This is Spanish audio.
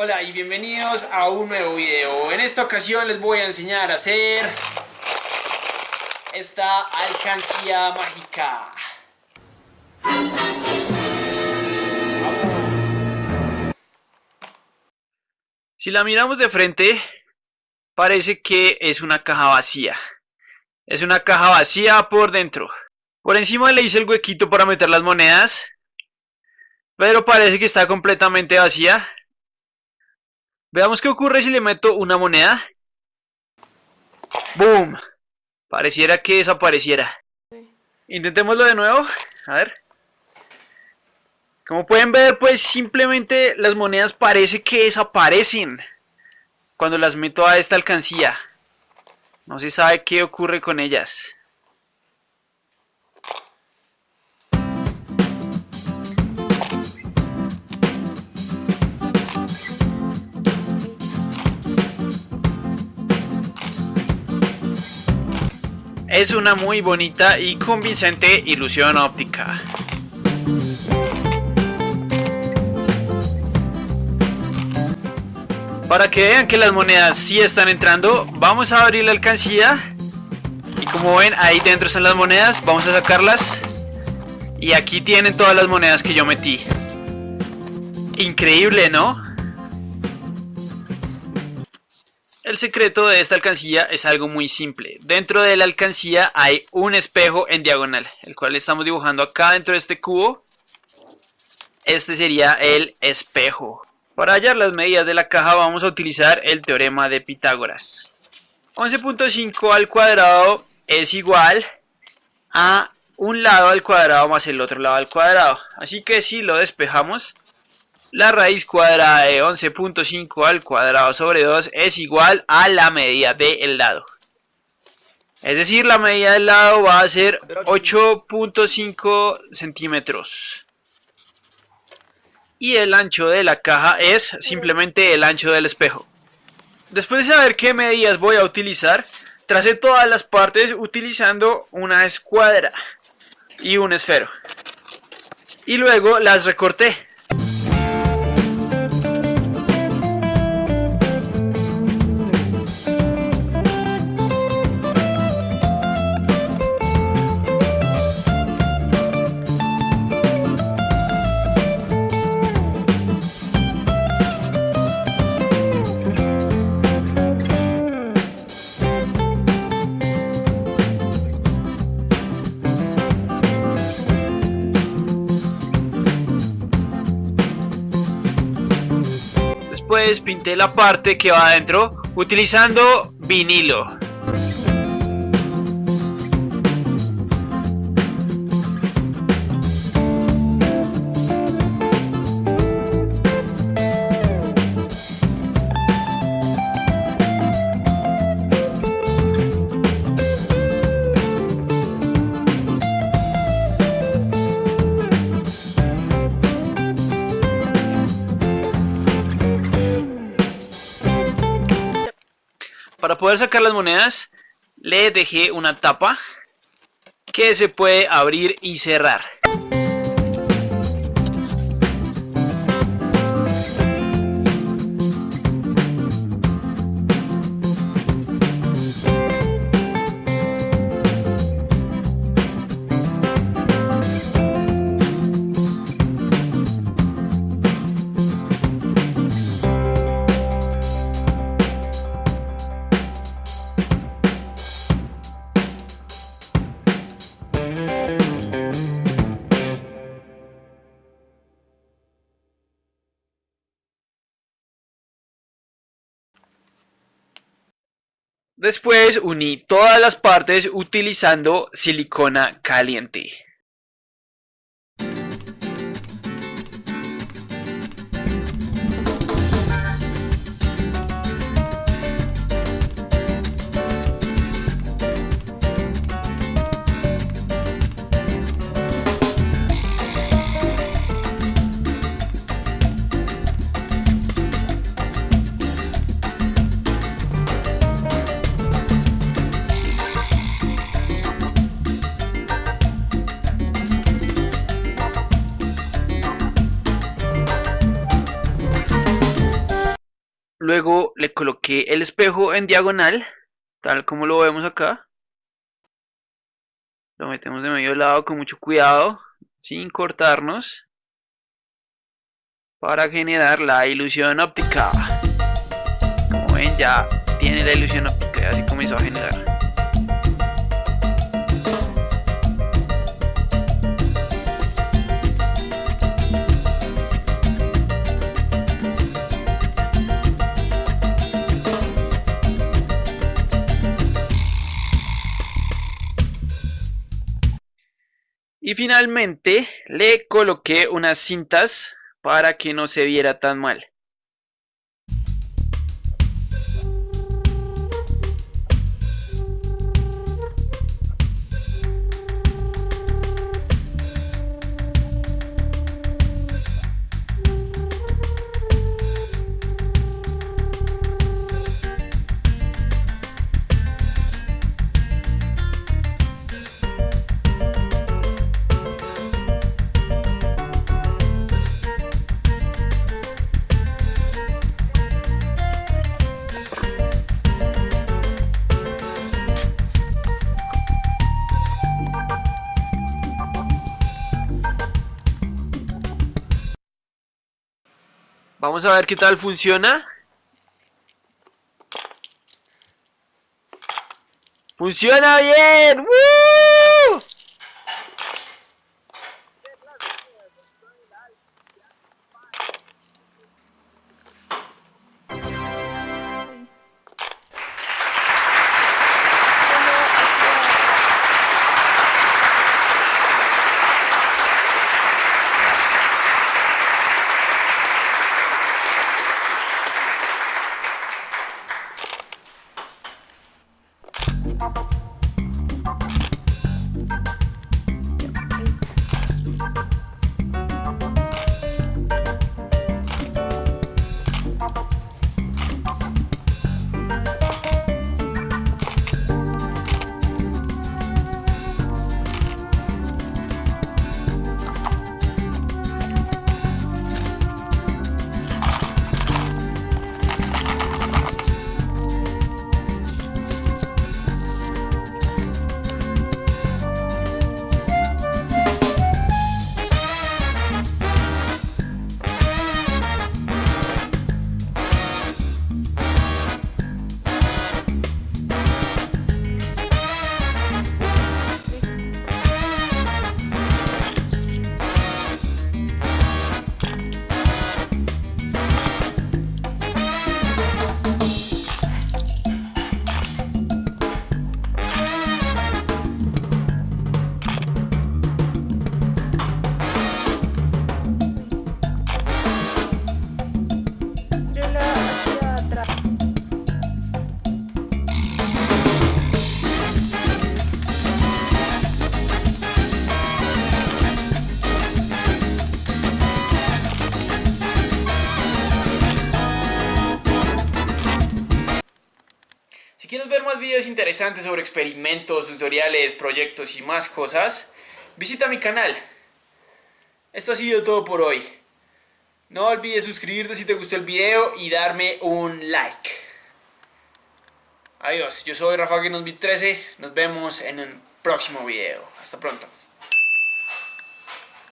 Hola y bienvenidos a un nuevo video. En esta ocasión les voy a enseñar a hacer esta alcancía mágica. Si la miramos de frente, parece que es una caja vacía. Es una caja vacía por dentro. Por encima le hice el huequito para meter las monedas. Pero parece que está completamente vacía. Veamos qué ocurre si le meto una moneda. ¡Boom! Pareciera que desapareciera. Intentémoslo de nuevo. A ver. Como pueden ver, pues simplemente las monedas parece que desaparecen. Cuando las meto a esta alcancía. No se sabe qué ocurre con ellas. Es una muy bonita y convincente ilusión óptica. Para que vean que las monedas sí están entrando, vamos a abrir la alcancía. Y como ven, ahí dentro están las monedas, vamos a sacarlas. Y aquí tienen todas las monedas que yo metí. Increíble, ¿no? El secreto de esta alcancía es algo muy simple. Dentro de la alcancía hay un espejo en diagonal, el cual estamos dibujando acá dentro de este cubo. Este sería el espejo. Para hallar las medidas de la caja vamos a utilizar el teorema de Pitágoras. 11.5 al cuadrado es igual a un lado al cuadrado más el otro lado al cuadrado. Así que si lo despejamos, la raíz cuadrada de 11.5 al cuadrado sobre 2 es igual a la medida del lado. Es decir, la medida del lado va a ser 8.5 centímetros. Y el ancho de la caja es simplemente el ancho del espejo. Después de saber qué medidas voy a utilizar, tracé todas las partes utilizando una escuadra y un esfero. Y luego las recorté. Después pinté la parte que va adentro utilizando vinilo. Para poder sacar las monedas, le dejé una tapa que se puede abrir y cerrar. Después uní todas las partes utilizando silicona caliente. Luego le coloqué el espejo en diagonal, tal como lo vemos acá. Lo metemos de medio lado con mucho cuidado, sin cortarnos, para generar la ilusión óptica. Como ven ya tiene la ilusión óptica, así comenzó a generar. Y finalmente le coloqué unas cintas para que no se viera tan mal. Vamos a ver qué tal funciona. ¡Funciona bien! Si más videos interesantes sobre experimentos, tutoriales, proyectos y más cosas, visita mi canal. Esto ha sido todo por hoy. No olvides suscribirte si te gustó el video y darme un like. Adiós, yo soy Rafa 13 nos vemos en un próximo video. Hasta pronto.